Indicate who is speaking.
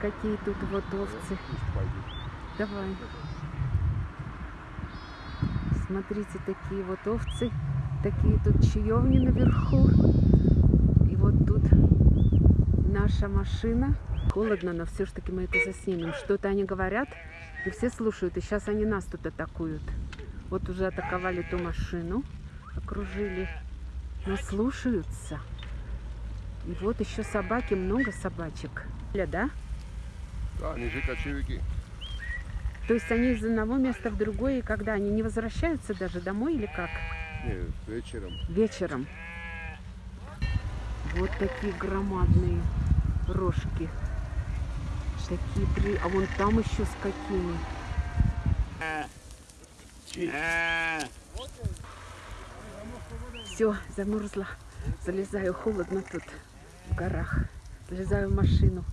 Speaker 1: какие тут вот овцы. Давай. Смотрите, такие вот овцы. Такие тут чаевни наверху. И вот тут наша машина. Холодно, но все ж таки мы это заснимем. Что-то они говорят, и все слушают. И сейчас они нас тут атакуют. Вот уже атаковали ту машину, окружили. Но слушаются. И вот еще собаки, много собачек. Да?
Speaker 2: Да, они же кочевики.
Speaker 1: То есть они из одного места в другое, и когда они не возвращаются даже домой или как?
Speaker 2: Не, вечером.
Speaker 1: Вечером. Вот такие громадные рожки. Такие три. А вон там еще с какими. Все, замерзла. Залезаю, холодно тут в горах. Залезаю в машину.